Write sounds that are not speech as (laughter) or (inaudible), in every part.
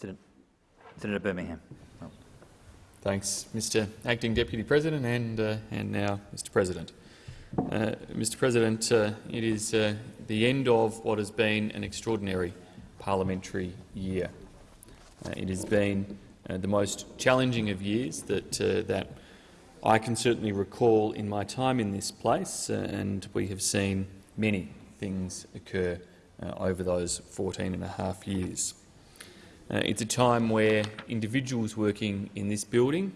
Senator, Senator Birmingham. Thanks, Mr Acting Deputy President and, uh, and now Mr President. Uh, Mr President, uh, it is uh, the end of what has been an extraordinary parliamentary year. Uh, it has been uh, the most challenging of years that, that I can certainly recall in my time in this place, and we have seen many things occur over those 14 and a half years. Uh, it's a time where individuals working in this building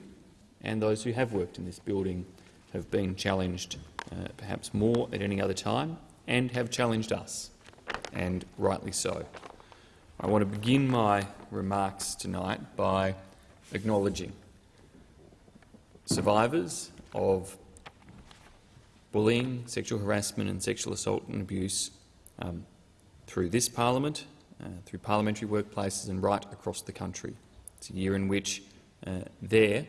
and those who have worked in this building have been challenged uh, perhaps more at any other time and have challenged us, and rightly so. I want to begin my remarks tonight by acknowledging survivors of bullying, sexual harassment and sexual assault and abuse um, through this parliament uh, through parliamentary workplaces and right across the country. It's a year in which uh, their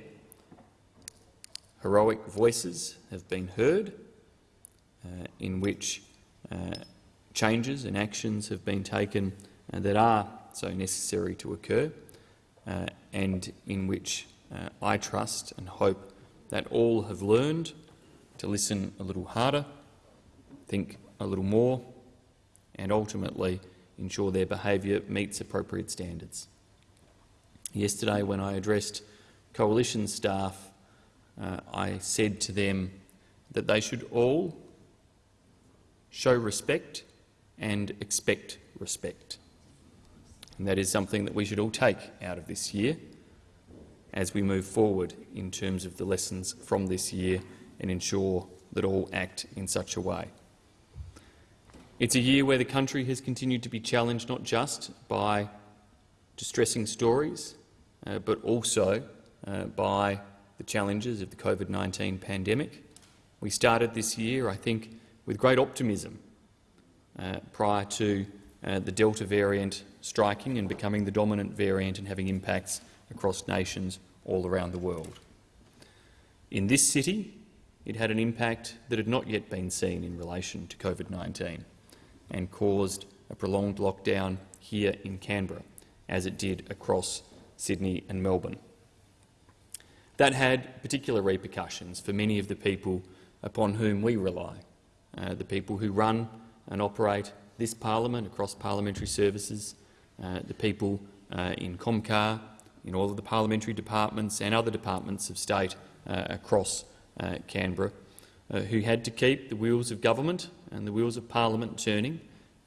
heroic voices have been heard, uh, in which uh, changes and actions have been taken uh, that are so necessary to occur, and in which I trust and hope that all have learned to listen a little harder, think a little more, and ultimately ensure their behaviour meets appropriate standards. Yesterday, when I addressed coalition staff, uh, I said to them that they should all show respect and expect respect. And that is something that we should all take out of this year as we move forward in terms of the lessons from this year and ensure that all act in such a way. It's a year where the country has continued to be challenged not just by distressing stories, uh, but also uh, by the challenges of the COVID-19 pandemic. We started this year, I think, with great optimism uh, prior to uh, the Delta variant striking and becoming the dominant variant and having impacts across nations all around the world. In this city, it had an impact that had not yet been seen in relation to COVID-19 and caused a prolonged lockdown here in Canberra, as it did across Sydney and Melbourne. That had particular repercussions for many of the people upon whom we rely, uh, the people who run and operate this parliament across parliamentary services, uh, the people uh, in Comcar, in all of the parliamentary departments and other departments of state uh, across uh, Canberra, who had to keep the wheels of government and the wheels of parliament turning,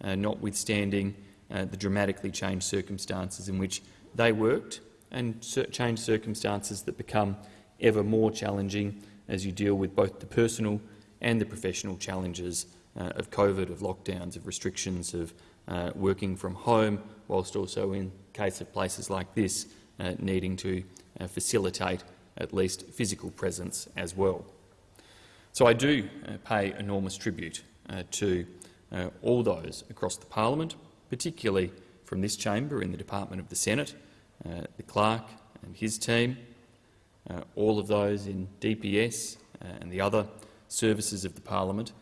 uh, notwithstanding uh, the dramatically changed circumstances in which they worked and changed circumstances that become ever more challenging as you deal with both the personal and the professional challenges uh, of COVID, of lockdowns, of restrictions, of uh, working from home, whilst also in case of places like this uh, needing to uh, facilitate at least physical presence as well. So I do pay enormous tribute uh, to uh, all those across the parliament, particularly from this chamber in the Department of the Senate, uh, the clerk and his team, all of those in DPS and the other services of the parliament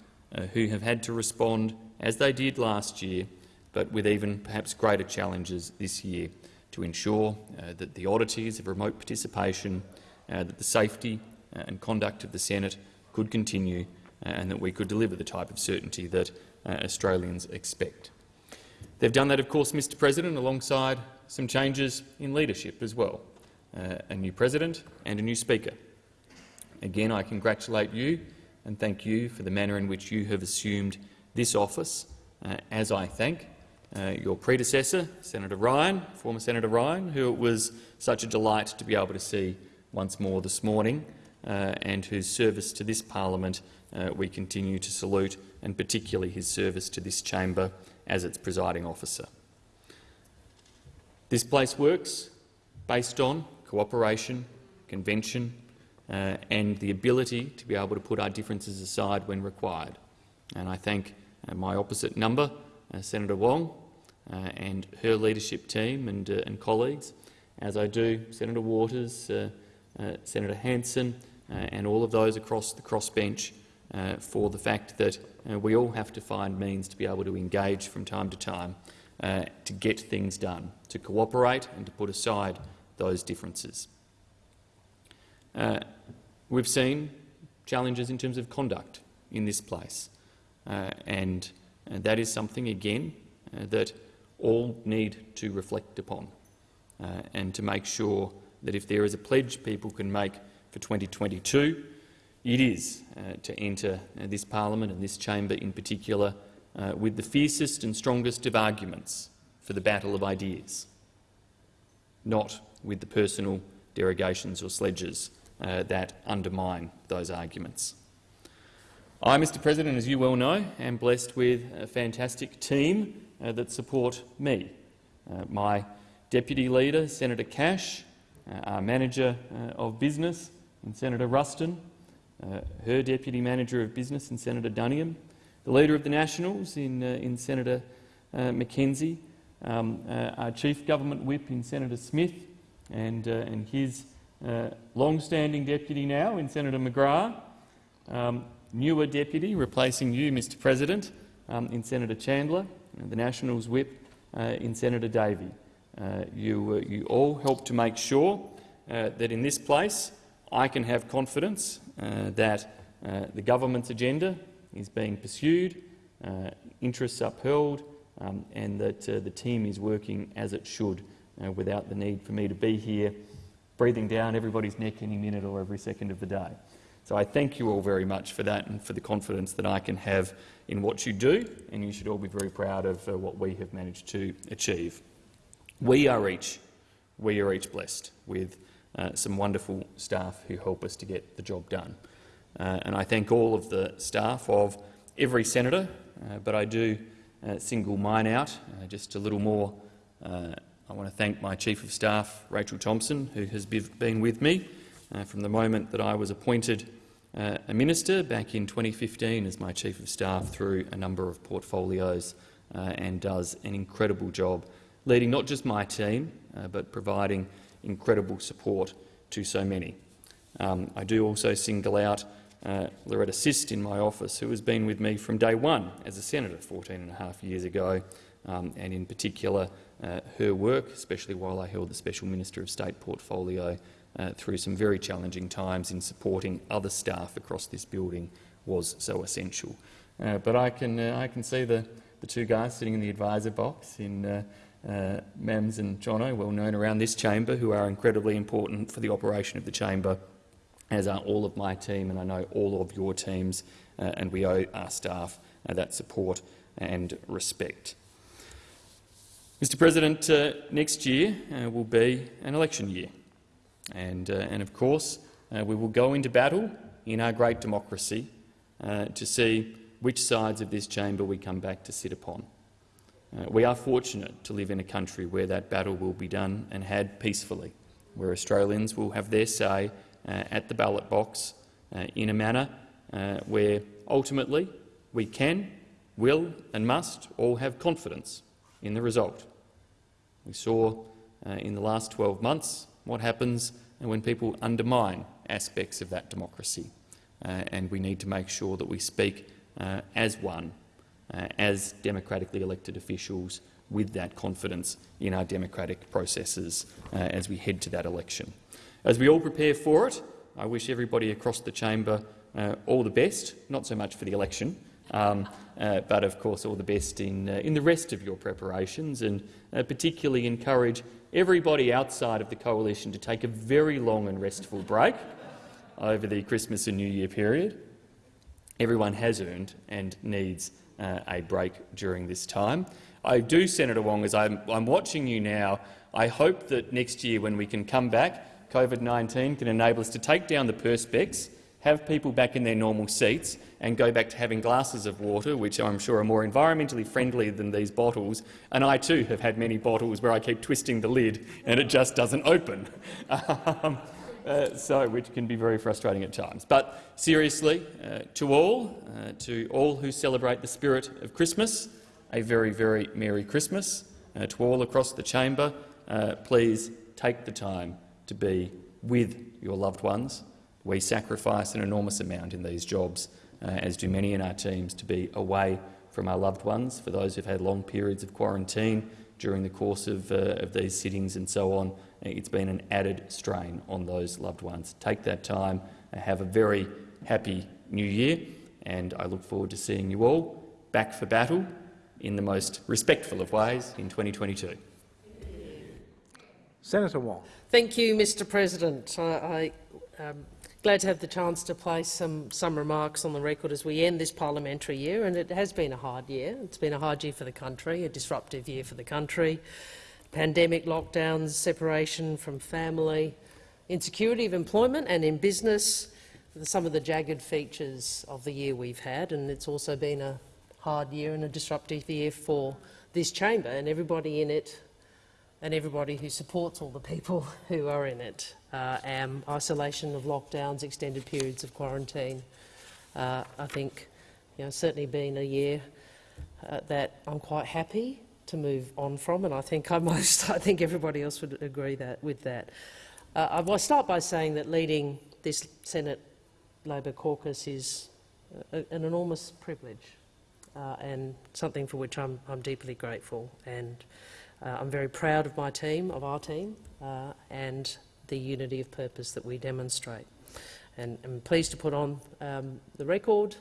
who have had to respond as they did last year, but with even perhaps greater challenges this year to ensure uh, that the oddities of remote participation, uh, that the safety and conduct of the Senate could continue and that we could deliver the type of certainty that uh, Australians expect. They've done that, of course, Mr President, alongside some changes in leadership as well, uh, a new president and a new speaker. Again, I congratulate you and thank you for the manner in which you have assumed this office, uh, as I thank uh, your predecessor, Senator Ryan, former Senator Ryan, who it was such a delight to be able to see once more this morning, uh, and whose service to this parliament uh, we continue to salute, and particularly his service to this chamber as its presiding officer. This place works based on cooperation, convention uh, and the ability to be able to put our differences aside when required. And I thank uh, my opposite number, uh, Senator Wong, uh, and her leadership team and, uh, and, colleagues, as I do Senator Waters, Senator Hanson and all of those across the crossbench uh, for the fact that uh, we all have to find means to be able to engage from time to time uh, to get things done, to cooperate and to put aside those differences. Uh, we've seen challenges in terms of conduct in this place, uh, and, that is something, again, uh, that all need to reflect upon uh, and to make sure that if there is a pledge people can make for 2022, it is uh, to enter uh, this parliament and this chamber in particular uh, with the fiercest and strongest of arguments for the battle of ideas, not with the personal derogations or sledges uh, that undermine those arguments. I, Mr President, as you well know, am blessed with a fantastic team uh, that support me. Uh, my Deputy Leader, Senator Cash, our Manager of Business, and Senator Ruston, uh, her Deputy Manager of Business, and Senator Duniam, the Leader of the Nationals in, in Senator McKenzie, um, our Chief Government Whip in Senator Smith, and, and his uh, long-standing deputy now in Senator McGrath, um, newer deputy replacing you, Mr President, um, in Senator Chandler, the Nationals whip uh, in Senator Davey. Uh, you, uh, you all help to make sure uh, that in this place I can have confidence uh, that the government's agenda is being pursued, interests upheld, um, and that the team is working as it should without the need for me to be here breathing down everybody's neck any minute or every second of the day. So I thank you all very much for that and for the confidence that I can have in what you do, and you should all be very proud of uh, what we have managed to achieve. We are each, we are each blessed with uh, some wonderful staff who help us to get the job done. Uh, and I thank all of the staff of every senator, uh, but I do uh, single mine out uh, just a little more I want to thank my Chief of Staff, Rachel Thompson, who has been with me uh, from the moment that I was appointed uh, a minister back in 2015 as my Chief of Staff through a number of portfolios uh, and does an incredible job leading not just my team uh, but providing incredible support to so many. Um, I do also single out uh, Loretta Sist in my office, who has been with me from day one as a senator 14 and a half years ago, um, and in particular uh, her work, especially while I held the Special Minister of State portfolio uh, through some very challenging times in supporting other staff across this building was so essential. Uh, but I can, uh, I can see the, the two guys sitting in the advisor box in uh, uh, Mams and Jono, well known around this chamber, who are incredibly important for the operation of the chamber, as are all of my team and I know all of your teams, and we owe our staff that support and respect. Mr President, uh, next year uh, will be an election year. And, uh, and of course, uh, we will go into battle in our great democracy uh, to see which sides of this chamber we come back to sit upon. Uh, we are fortunate to live in a country where that battle will be done and had peacefully, where Australians will have their say at the ballot box in a manner where ultimately we can, will and must all have confidence in the result. We saw uh, in the last 12 months what happens when people undermine aspects of that democracy, uh, and we need to make sure that we speak uh, as one, uh, as democratically elected officials, with that confidence in our democratic processes uh, as we head to that election. As we all prepare for it, I wish everybody across the chamber uh, all the best, not so much for the election, um, uh, but of course all the best in, uh, in the rest of your preparations and uh, particularly encourage everybody outside of the coalition to take a very long and restful break over the Christmas and New Year period. Everyone has earned and needs uh, a break during this time. I do, Senator Wong, as I'm, I'm watching you now, I hope that next year when we can come back, COVID-19 can enable us to take down the perspex have people back in their normal seats and go back to having glasses of water, which I'm sure are more environmentally friendly than these bottles. And I too have had many bottles where I keep twisting the lid and it just doesn't open, (laughs) um, uh, so which can be very frustrating at times. But seriously, uh, to all, uh, to all who celebrate the spirit of Christmas, a very, very Merry Christmas. Uh, to all across the chamber, uh, please take the time to be with your loved ones we sacrifice an enormous amount in these jobs, uh, as do many in our teams, to be away from our loved ones, for those who've had long periods of quarantine during the course of, uh, of these sittings and so on. It's been an added strain on those loved ones. Take that time and have a very happy new year, and I look forward to seeing you all back for battle in the most respectful of ways in 2022. Senator Wong. Thank you, Mr President. I, I um, glad to have the chance to place some, some remarks on the record as we end this parliamentary year, and it has been a hard year. It's been a hard year for the country, a disruptive year for the country. Pandemic, lockdowns, separation from family, insecurity of employment and in business, some of the jagged features of the year we've had, and it's also been a hard year and a disruptive year for this chamber and everybody in it and everybody who supports all the people (laughs) who are in it. Uh, isolation of lockdowns, extended periods of quarantine. Uh, I think you know, certainly been a year uh, that I'm quite happy to move on from, and I think I (laughs) most, I think everybody else would agree that with that. Uh, I will start by saying that leading this Senate Labor caucus is a, an enormous privilege uh, and something for which I'm, I'm deeply grateful. And uh, I'm very proud of my team, of our team, uh, and the unity of purpose that we demonstrate. And I'm pleased to put on um, the record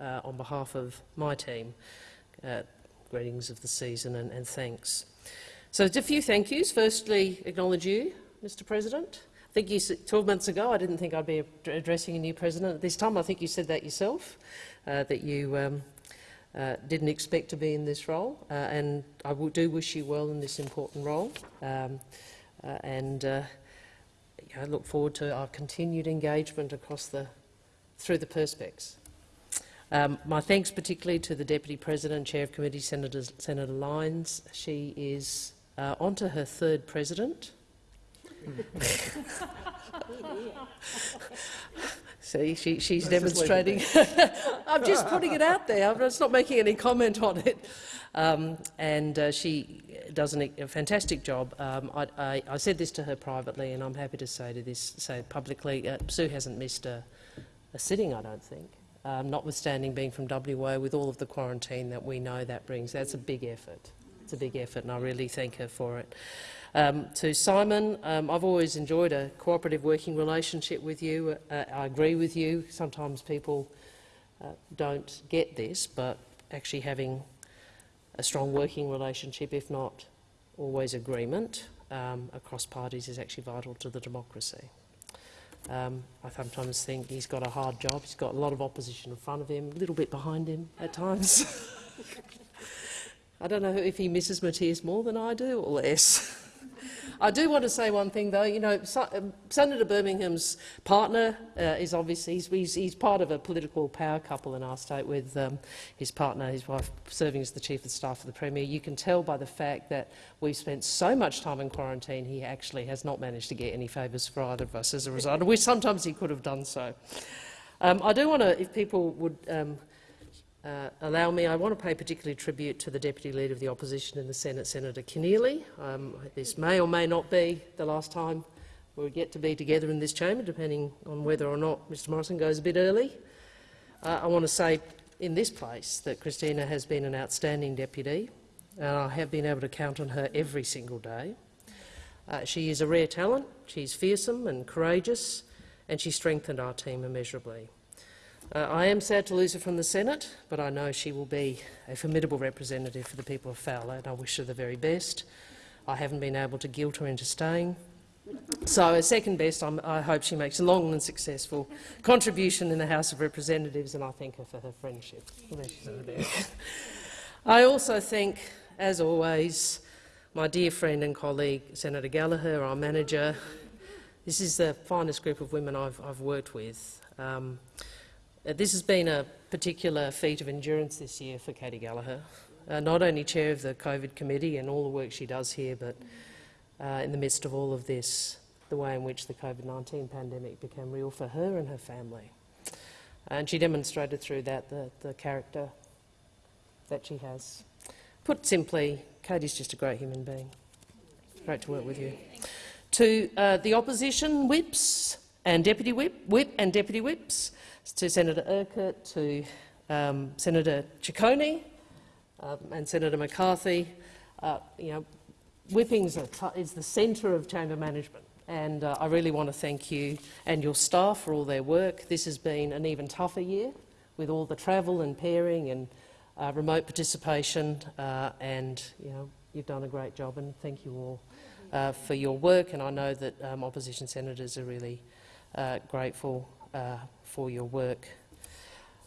uh, on behalf of my team. Uh, greetings of the season and, and thanks. So a few thank yous. Firstly, acknowledge you, Mr President. I think you, 12 months ago I didn't think I'd be addressing a new president at this time. I think you said that yourself, uh, that you um, uh, didn't expect to be in this role, uh, and I do wish you well in this important role. Um, uh, and uh, I look forward to our continued engagement across the through the perspex. Um, my thanks particularly to the Deputy President, Chair of Committee, Senator, Senator Lyons. She is uh, on to her third president. (laughs) See, she, she's Let's demonstrating. (laughs) I'm just putting it out there. I'm just not making any comment on it. Um, and uh, she does an, a fantastic job. Um, I, I, I, said this to her privately, and I'm happy to say to this, say publicly. Uh, Sue hasn't missed a, a sitting, I don't think. Um, notwithstanding being from WA, with all of the quarantine that we know that brings, that's a big effort. It's a big effort, and I really thank her for it. Um, to Simon, um, I've always enjoyed a cooperative working relationship with you. Uh, I agree with you. Sometimes people uh, don't get this, but actually having a strong working relationship, if not always agreement, um, across parties is actually vital to the democracy. Um, I sometimes think he's got a hard job. He's got a lot of opposition in front of him, a little bit behind him at times. (laughs) I don't know if he misses Mathias more than I do or less. (laughs) I do want to say one thing, though. You know, um, Senator Birmingham's partner uh, is obviously he's, he's, part of a political power couple in our state with um, his partner, his wife, serving as the chief of staff of the premier. You can tell by the fact that we've spent so much time in quarantine. He actually has not managed to get any favours for either of us as a result, which sometimes he could have done so. Um, I do want to, if people would um, uh, allow me, I want to pay particularly tribute to the Deputy Leader of the Opposition in the Senate, Senator Keneally. Um, this may or may not be the last time we'll get to be together in this chamber, depending on whether or not Mr Morrison goes a bit early. Uh, I want to say in this place that Kristina has been an outstanding deputy, and I have been able to count on her every single day. Uh, she is a rare talent, she's fearsome and courageous, and she strengthened our team immeasurably. Uh, I am sad to lose her from the Senate, but I know she will be a formidable representative for the people of Fowler, and I wish her the very best. I haven't been able to guilt her into staying. So, as second best, I'm, i hope she makes a long and successful contribution in the House of Representatives, and I thank her for her friendship. I also thank, as always, my dear friend and colleague, Senator Gallagher, our manager. This is the finest group of women I've, I've worked with. Um, this has been a particular feat of endurance this year for Katy Gallagher, uh, not only chair of the COVID committee and all the work she does here, but uh, in the midst of all of this, the way in which the COVID-19 pandemic became real for her and her family. And she demonstrated through that the, the character that she has. Put simply, Katy's just a great human being. Great to work with you. To uh, the opposition whips and deputy whip, whip and deputy whips, to Senator Urquhart, to um, Senator Ciccone, um, and Senator McCarthy. Uh, you know, whippings is the centre of chamber management, and uh, I really want to thank you and your staff for all their work. This has been an even tougher year with all the travel and pairing and uh, remote participation, uh, and you know, you've done a great job, and thank you all uh, for your work. And I know that um, opposition senators are really uh, grateful uh, for your work.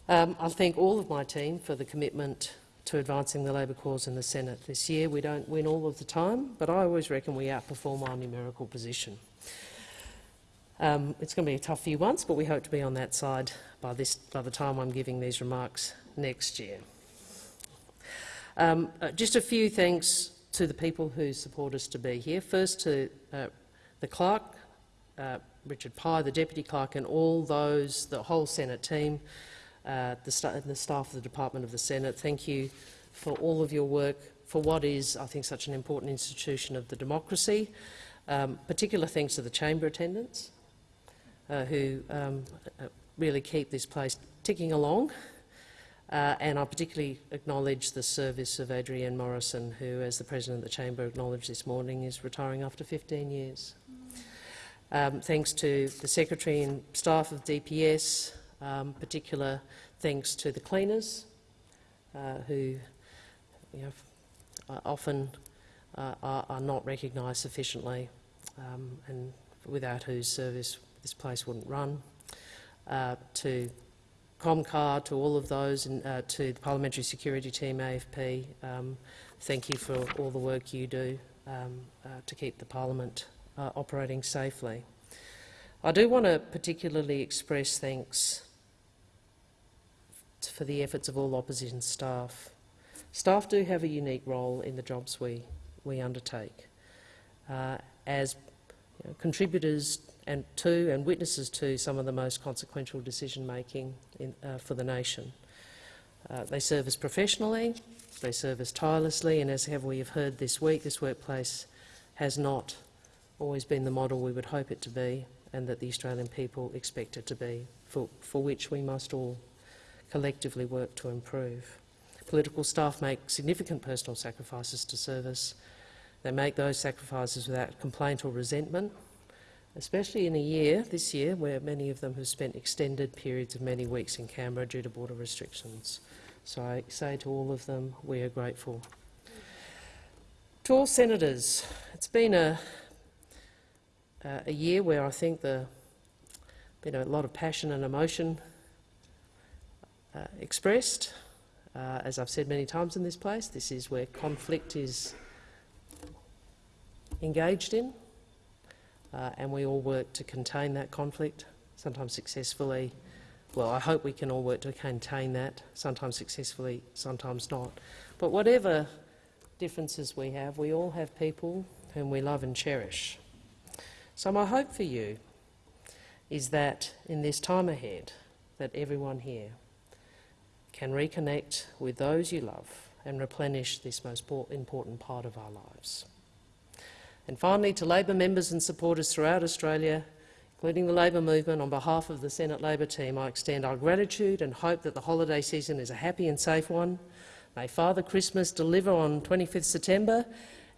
Um, I thank all of my team for the commitment to advancing the Labor cause in the Senate this year. We don't win all of the time, but I always reckon we outperform our numerical position. Um, it's going to be a tough few months, but we hope to be on that side by, this, by the time I'm giving these remarks next year. Um, uh, just a few thanks to the people who support us to be here. First to uh, the clerk, uh, Richard Pye, the deputy clerk, and all those, the whole Senate team, uh, the, sta the staff of the Department of the Senate. Thank you for all of your work for what is, I think, such an important institution of the democracy. Um, particular thanks to the chamber attendants uh, who um, uh, really keep this place ticking along. Uh, and I particularly acknowledge the service of Adrienne Morrison, who, as the President of the Chamber acknowledged this morning, is retiring after 15 years. Um, thanks to the Secretary and staff of DPS, um, particular thanks to the cleaners, uh, who you know, often uh, are, are, not recognised sufficiently, um, and without whose service this place wouldn't run. Uh, to ComCar, to all of those, and uh, to the Parliamentary Security Team, AFP, um, thank you for all the work you do um, uh, to keep the Parliament uh, operating safely. I do want to particularly express thanks for the efforts of all opposition staff. Staff do have a unique role in the jobs we, we undertake. Uh, as you know, contributors and to and witnesses to some of the most consequential decision-making uh, for the nation. Uh, they serve us professionally, they serve us tirelessly, and as have we have heard this week, this workplace has not always been the model we would hope it to be and that the Australian people expect it to be, for, for which we must all collectively work to improve. Political staff make significant personal sacrifices to service. They make those sacrifices without complaint or resentment, especially in a year, this year, where many of them have spent extended periods of many weeks in Canberra due to border restrictions. So I say to all of them, we are grateful. To all senators, it's been a, uh, a year where I think there's been a lot of passion and emotion uh, expressed. Uh, as I've said many times in this place, this is where conflict is engaged in uh, and we all work to contain that conflict, sometimes successfully. Well, I hope we can all work to contain that, sometimes successfully, sometimes not. But whatever differences we have, we all have people whom we love and cherish. So my hope for you is that in this time ahead, that everyone here can reconnect with those you love and replenish this most important part of our lives. And finally, to Labor members and supporters throughout Australia, including the Labor movement, on behalf of the Senate Labor team, I extend our gratitude and hope that the holiday season is a happy and safe one. May Father Christmas deliver on 25th September,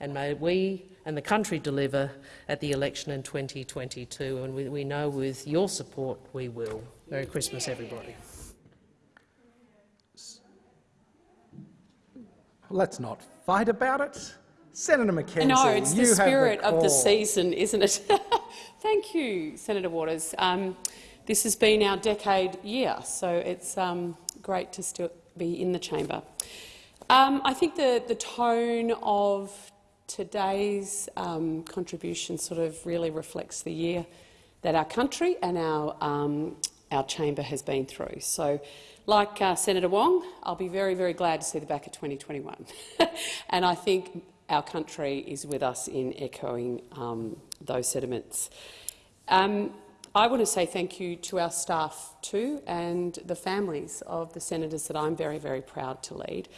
and may we and the country deliver at the election in 2022. And we, we know with your support we will. Merry Christmas, everybody. Let's not fight about it. Senator McKenzie, No, it's the spirit the of the season, isn't it? (laughs) Thank you, Senator Waters. Um, this has been our decade year, so it's um, great to still be in the chamber. Um, I think the, the tone of today's um, contribution sort of really reflects the year that our country and our, um, our chamber has been through. So like uh, Senator Wong, I'll be very, very glad to see the back of 2021. (laughs) and I think our country is with us in echoing um, those sentiments. Um, I want to say thank you to our staff too and the families of the senators that I'm very, very proud to lead.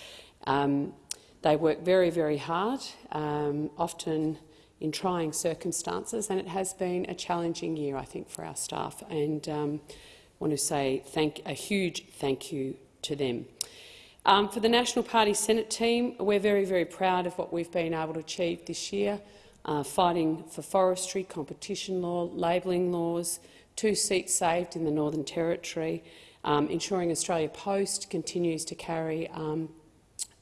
Um, they work very, very hard, um, often in trying circumstances, and it has been a challenging year, I think, for our staff. And um, want to say thank, a huge thank you to them. Um, for the National Party Senate team, we're very, very proud of what we've been able to achieve this year, uh, fighting for forestry, competition law, labelling laws, two seats saved in the Northern Territory, um, ensuring Australia Post continues to carry um,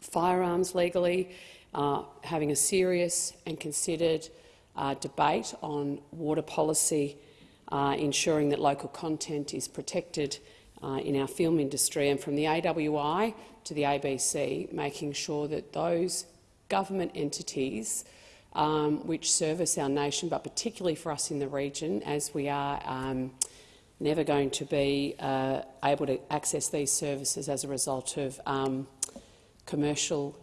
firearms legally, uh, having a serious and considered uh, debate on water policy, uh, ensuring that local content is protected uh, in our film industry, and from the AWI to the ABC, making sure that those government entities um, which service our nation, but particularly for us in the region, as we are um, never going to be uh, able to access these services as a result of um, commercial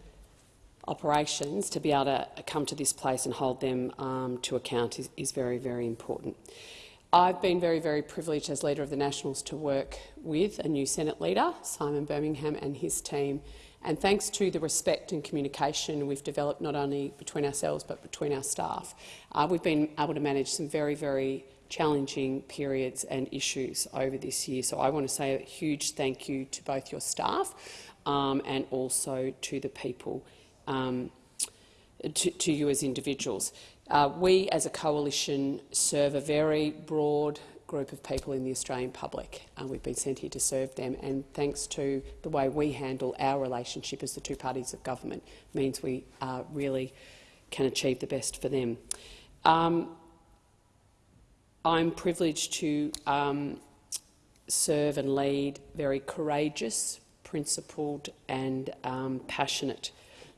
operations, to be able to come to this place and hold them um, to account is, is very, very important. I've been very, very privileged as Leader of the Nationals to work with a new Senate Leader, Simon Birmingham, and his team. And thanks to the respect and communication we've developed not only between ourselves but between our staff, uh, we've been able to manage some very, very challenging periods and issues over this year. So I want to say a huge thank you to both your staff um, and also to the people, um, to, to you as individuals. Uh, we, as a coalition, serve a very broad group of people in the Australian public. Uh, we've been sent here to serve them, and thanks to the way we handle our relationship as the two parties of government, means we uh, really can achieve the best for them. Um, I'm privileged to um, serve and lead very courageous, principled and um, passionate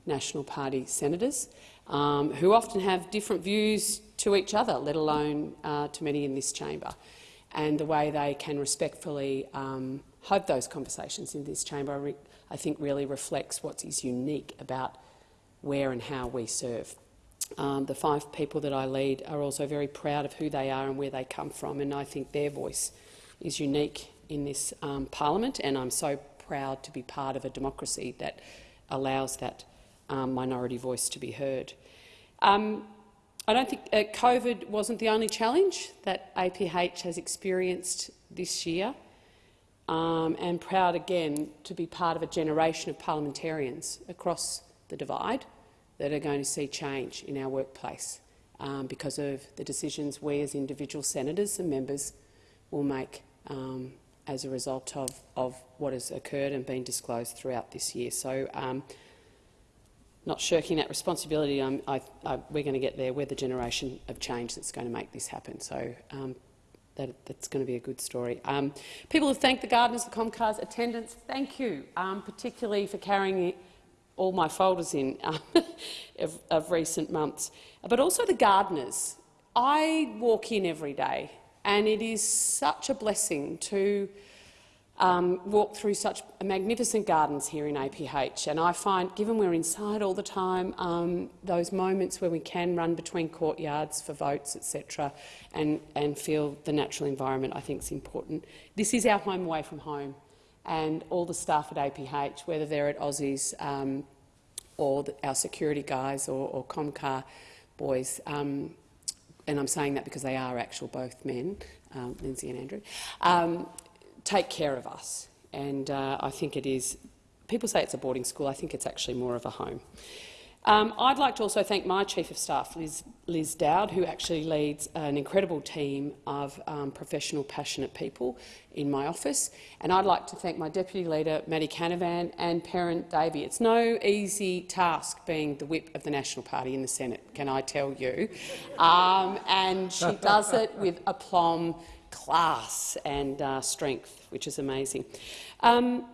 National Party senators um, who often have different views to each other, let alone uh, to many in this chamber. And the way they can respectfully um, have those conversations in this chamber, I think, really reflects what is unique about where and how we serve. Um, the five people that I lead are also very proud of who they are and where they come from, and I think their voice is unique in this um, parliament, and I'm so proud to be part of a democracy that allows that um, minority voice to be heard. Um, I don't think uh, COVID wasn't the only challenge that APH has experienced this year, um, and proud again to be part of a generation of parliamentarians across the divide that are going to see change in our workplace um, because of the decisions we as individual senators and members will make um, as a result of, of what has occurred and been disclosed throughout this year. So, um, not shirking that responsibility, I, I, we're going to get there. We're the generation of change that's going to make this happen. So um, that, that's going to be a good story. Um, people have thanked the gardeners, the Comcars, attendants. Thank you, um, particularly for carrying all my folders in um, (laughs) of, of recent months. But also the gardeners. I walk in every day, and it is such a blessing to um, walk through such magnificent gardens here in APH. And I find, given we're inside all the time, um, those moments where we can run between courtyards for votes, etc., and, and feel the natural environment, I think is important. This is our home away from home. And all the staff at APH, whether they're at Aussies um, or the, our security guys or, or Comcar boys, um, and I'm saying that because they are actual both men, um, Lindsay and Andrew, um, take care of us. And uh, I think it is, people say it's a boarding school, I think it's actually more of a home. Um, I'd like to also thank my Chief of Staff, Liz, Liz Dowd, who actually leads an incredible team of um, professional, passionate people in my office. And I'd like to thank my Deputy Leader, Matty Canavan, and Perin Davey. It's no easy task being the whip of the National Party in the Senate, can I tell you? Um, and she (laughs) does it with aplomb class and uh, strength, which is amazing. Um,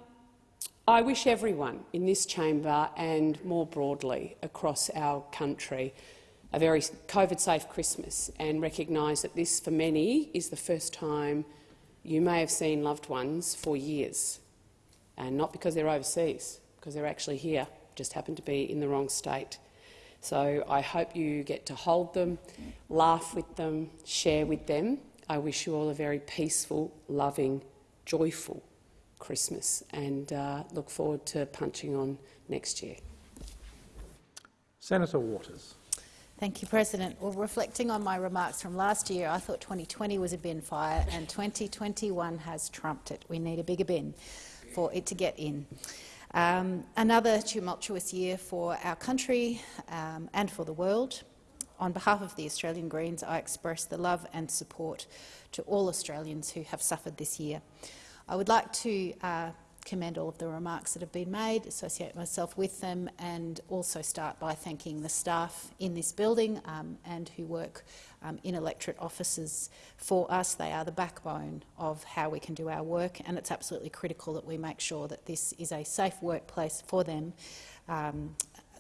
I wish everyone in this chamber and more broadly across our country a very COVID-safe Christmas and recognise that this, for many, is the first time you may have seen loved ones for years, and not because they're overseas, because they're actually here, just happen to be in the wrong state. So I hope you get to hold them, laugh with them, share with them, I wish you all a very peaceful, loving, joyful Christmas and uh, look forward to punching on next year. Senator Waters. Thank you, President. Well, reflecting on my remarks from last year, I thought 2020 was a bin fire and 2021 has trumped it. We need a bigger bin for it to get in. Um, another tumultuous year for our country um, and for the world. On behalf of the Australian Greens, I express the love and support to all Australians who have suffered this year. I would like to uh, commend all of the remarks that have been made, associate myself with them, and also start by thanking the staff in this building um, and who work um, in electorate offices for us. They are the backbone of how we can do our work, and it's absolutely critical that we make sure that this is a safe workplace for them um,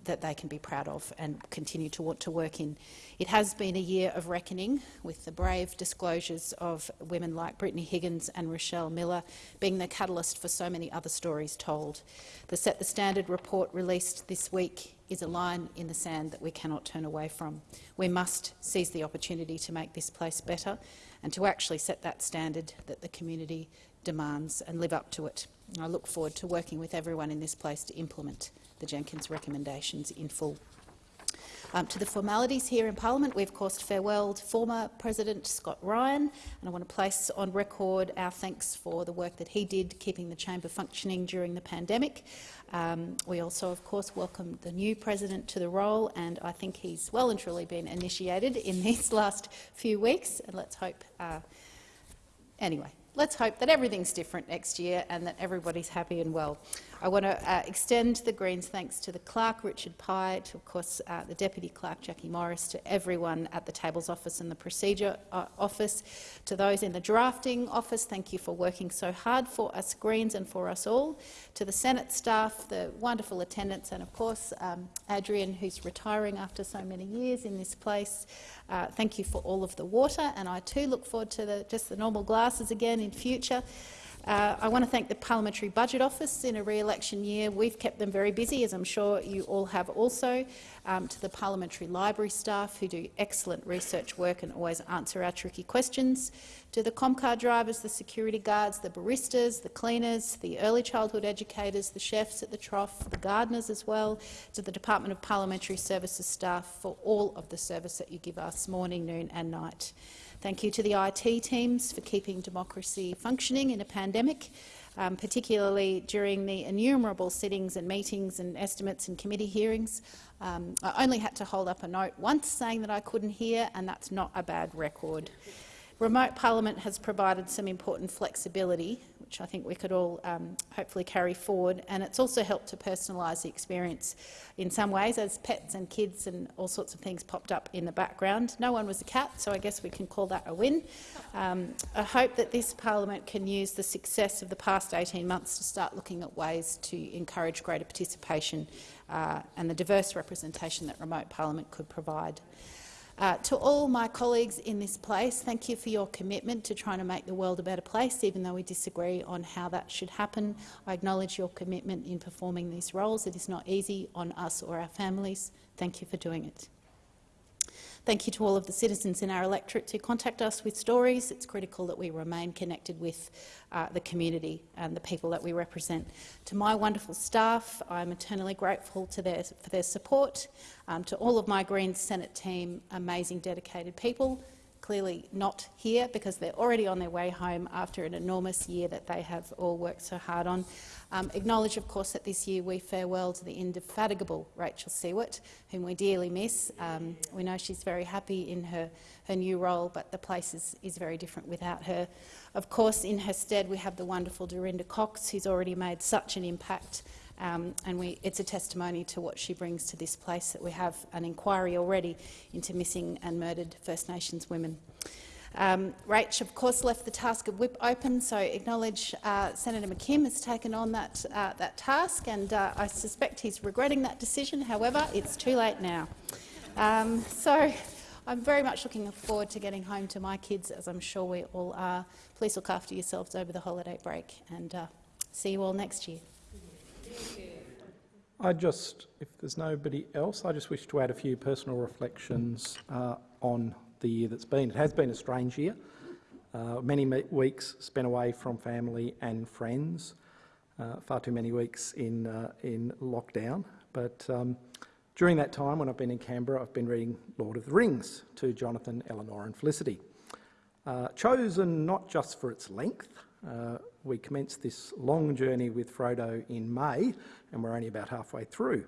that they can be proud of and continue to want to work in. It has been a year of reckoning with the brave disclosures of women like Brittany Higgins and Rachelle Miller being the catalyst for so many other stories told. The Set the Standard report released this week is a line in the sand that we cannot turn away from. We must seize the opportunity to make this place better and to actually set that standard that the community demands and live up to it. I look forward to working with everyone in this place to implement the Jenkins recommendations in full. Um, to the formalities here in Parliament, we've of course farewelled former President Scott Ryan, and I want to place on record our thanks for the work that he did keeping the chamber functioning during the pandemic. Um, we also, of course, welcomed the new president to the role, and I think he's well and truly been initiated in (laughs) these last few weeks. And let's hope. Uh, anyway, let's hope that everything's different next year and that everybody's happy and well. I want to uh, extend the Greens' thanks to the clerk, Richard Pye, to, of course, uh, the deputy clerk, Jackie Morris, to everyone at the tables office and the procedure uh, office, to those in the drafting office. Thank you for working so hard for us Greens and for us all. To the Senate staff, the wonderful attendants, and of course, um, Adrian, who's retiring after so many years in this place. Uh, thank you for all of the water, and I too look forward to the, just the normal glasses again in future. Uh, I want to thank the Parliamentary Budget Office in a re-election year. We've kept them very busy, as I'm sure you all have also. Um, to the Parliamentary Library staff, who do excellent research work and always answer our tricky questions. To the Comcar drivers, the security guards, the baristas, the cleaners, the early childhood educators, the chefs at the trough, the gardeners as well. To the Department of Parliamentary Services staff for all of the service that you give us morning, noon and night. Thank you to the IT teams for keeping democracy functioning in a pandemic, um, particularly during the innumerable sittings and meetings and estimates and committee hearings. Um, I only had to hold up a note once saying that I couldn't hear, and that's not a bad record. Remote parliament has provided some important flexibility, which I think we could all um, hopefully carry forward, and it's also helped to personalise the experience in some ways as pets and kids and all sorts of things popped up in the background. No one was a cat, so I guess we can call that a win. Um, I hope that this parliament can use the success of the past 18 months to start looking at ways to encourage greater participation uh, and the diverse representation that remote parliament could provide. Uh, to all my colleagues in this place, thank you for your commitment to trying to make the world a better place, even though we disagree on how that should happen. I acknowledge your commitment in performing these roles. It is not easy on us or our families. Thank you for doing it. Thank you to all of the citizens in our electorate who contact us with stories. It's critical that we remain connected with uh, the community and the people that we represent. To my wonderful staff, I'm eternally grateful their, for their support. Um, to all of my Greens Senate team, amazing, dedicated people clearly not here because they're already on their way home after an enormous year that they have all worked so hard on. Um, acknowledge, of course, that this year we farewell to the indefatigable Rachel Siewert, whom we dearly miss. Um, we know she's very happy in her, her new role, but the place is, is very different without her. Of course, in her stead, we have the wonderful Dorinda Cox, who's already made such an impact um, and we, it's a testimony to what she brings to this place that we have an inquiry already into missing and murdered First Nations women. Um, Rach, of course, left the task of whip open, so acknowledge uh, Senator McKim has taken on that, uh, that task, and uh, I suspect he's regretting that decision. However, it's too late now. Um, so I'm very much looking forward to getting home to my kids, as I'm sure we all are. Please look after yourselves over the holiday break, and uh, see you all next year. I just, if there's nobody else, I just wish to add a few personal reflections uh, on the year that's been. It has been a strange year. Uh, many weeks spent away from family and friends. Uh, far too many weeks in uh, in lockdown. But um, during that time, when I've been in Canberra, I've been reading Lord of the Rings to Jonathan, Eleanor, and Felicity. Uh, chosen not just for its length, uh, we commenced this long journey with Frodo in May, and we're only about halfway through.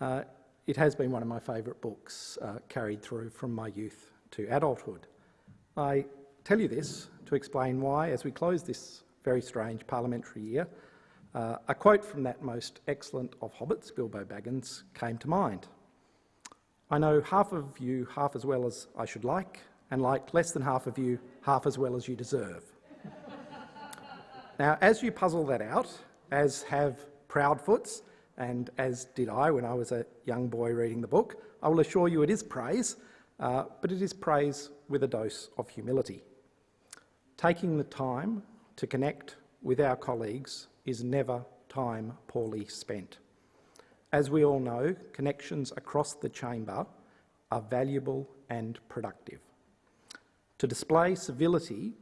Uh, it has been one of my favourite books uh, carried through from my youth to adulthood. I tell you this to explain why, as we close this very strange parliamentary year, uh, a quote from that most excellent of hobbits, Bilbo Baggins, came to mind. I know half of you half as well as I should like, and like less than half of you half as well as you deserve. Now, as you puzzle that out, as have Proudfoots, and as did I when I was a young boy reading the book, I will assure you it is praise, uh, but it is praise with a dose of humility. Taking the time to connect with our colleagues is never time poorly spent. As we all know, connections across the chamber are valuable and productive. To display civility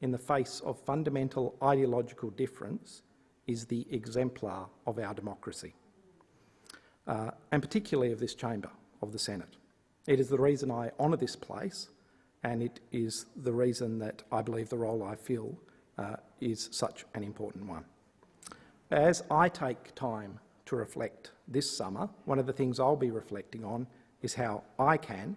in the face of fundamental ideological difference is the exemplar of our democracy, uh, and particularly of this chamber, of the Senate. It is the reason I honour this place, and it is the reason that I believe the role I fill uh, is such an important one. As I take time to reflect this summer, one of the things I'll be reflecting on is how I can,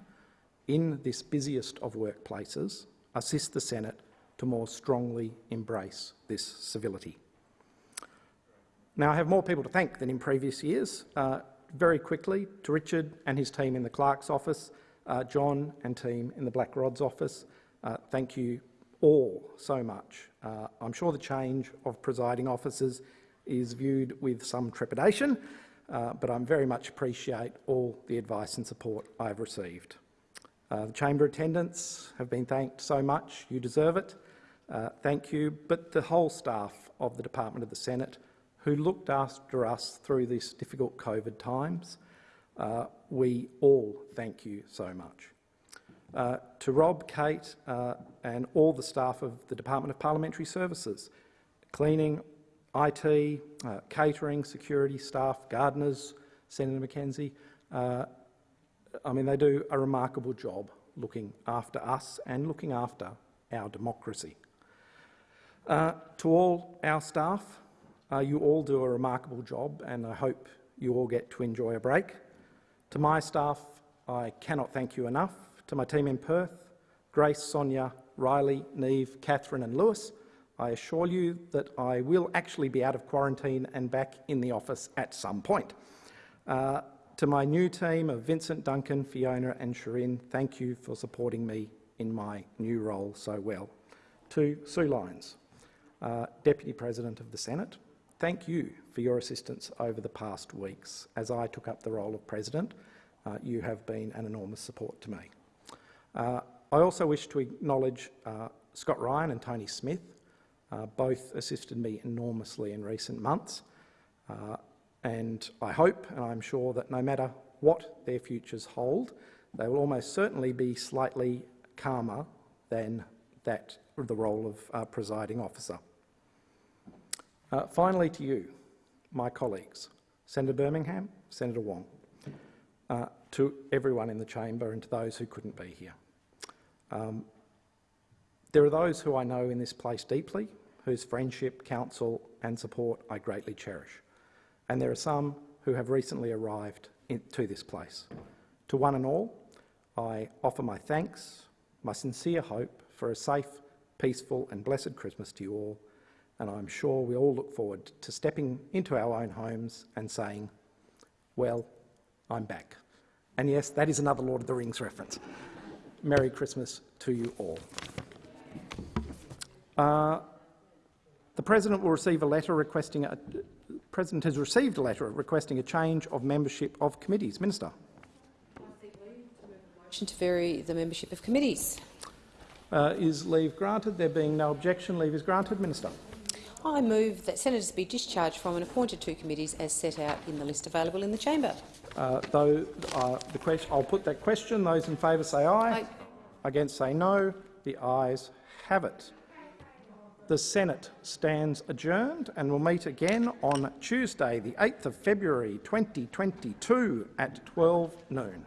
in this busiest of workplaces, assist the Senate to more strongly embrace this civility. Now, I have more people to thank than in previous years. Uh, very quickly, to Richard and his team in the clerk's office, uh, John and team in the Black Rod's office, uh, thank you all so much. Uh, I'm sure the change of presiding officers is viewed with some trepidation, uh, but I very much appreciate all the advice and support I've received. Uh, the chamber attendants have been thanked so much, you deserve it. Uh, thank you, but the whole staff of the Department of the Senate who looked after us through these difficult COVID times, uh, we all thank you so much. Uh, to Rob, Kate uh, and all the staff of the Department of Parliamentary Services, cleaning, IT, catering, security staff, gardeners, Senator McKenzie. I mean, they do a remarkable job looking after us and looking after our democracy. Uh, to all our staff, uh, you all do a remarkable job and I hope you all get to enjoy a break. To my staff, I cannot thank you enough. To my team in Perth, Grace, Sonia, Riley, Neve, Catherine and Lewis, I assure you that I will actually be out of quarantine and back in the office at some point. Uh, to my new team of Vincent, Duncan, Fiona and Shirin, thank you for supporting me in my new role so well. To Sue Lines, uh, Deputy President of the Senate, thank you for your assistance over the past weeks. As I took up the role of President, uh, you have been an enormous support to me. Uh, I also wish to acknowledge uh, Scott Ryan and Tony Smith, uh, both assisted me enormously in recent months, uh, and I hope and I'm sure that no matter what their futures hold, they will almost certainly be slightly calmer than that the role of uh, presiding officer. Uh, finally to you, my colleagues, Senator Birmingham, Senator Wong, uh, to everyone in the chamber and to those who couldn't be here. Um, there are those who I know in this place deeply whose friendship, counsel and support I greatly cherish. And there are some who have recently arrived in, to this place. To one and all, I offer my thanks, my sincere hope for a safe, peaceful and blessed Christmas to you all, and I'm sure we all look forward to stepping into our own homes and saying, well, I'm back. And yes, that is another Lord of the Rings reference. Merry Christmas to you all. Uh, the President will receive a letter requesting a, President has received a letter requesting a change of membership of committees. Minister. Motion to vary the membership of committees. Uh, is leave granted? There being no objection, leave is granted. Minister. I move that senators be discharged from and appointed to committees as set out in the list available in the chamber. Uh, though uh, the question, I'll put that question. Those in favour say aye. aye. Against say no. The ayes have it. The Senate stands adjourned and will meet again on Tuesday, the 8th of February 2022 at 12 noon.